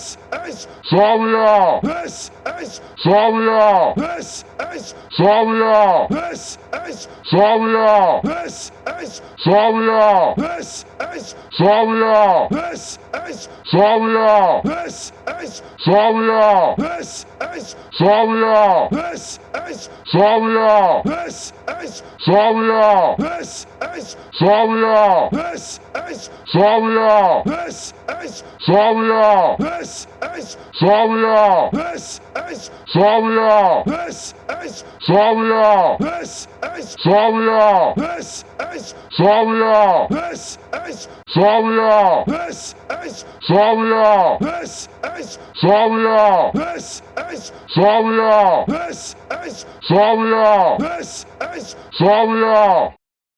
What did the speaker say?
Yes is this is Savia! this is Savia! this is Savia! this is Savia! this is Savia! this is Savia! this is Savia! this is Savia! this is Savia! this is Savia! this is Savia! this is Savia! this is Savia! this is Savia! this is Savia! this is Savia! this is Savia! this is Savia! this is Savia! this is Savia! this is Savia! this is Savia! this is Savia! this is Savia!